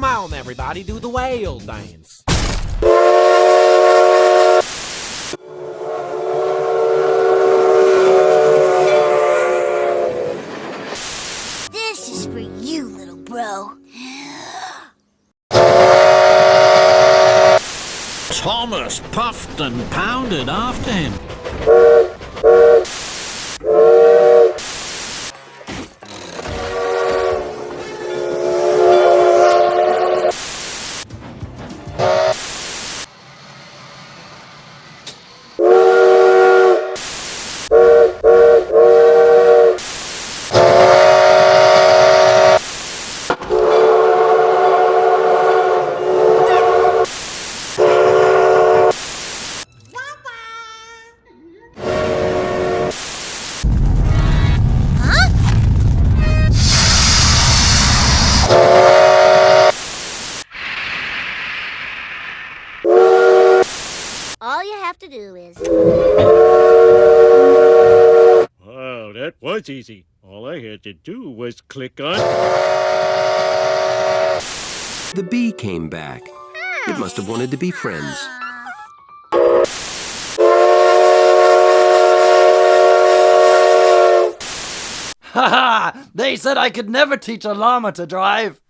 down, everybody. Do the whale dance. This is for you, little bro. Thomas puffed and pounded after him. All you have to do is. Wow, that was easy. All I had to do was click on. The bee came back. It must have wanted to be friends. Ha ha! They said I could never teach a llama to drive.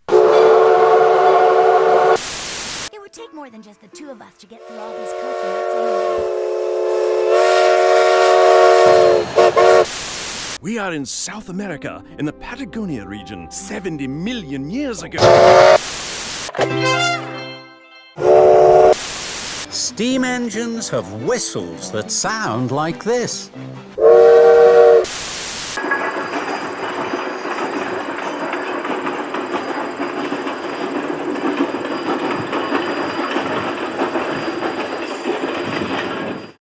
It would take more than just the two of us to get through all these coconuts. We are in South America, in the Patagonia region, 70 million years ago. Steam engines have whistles that sound like this.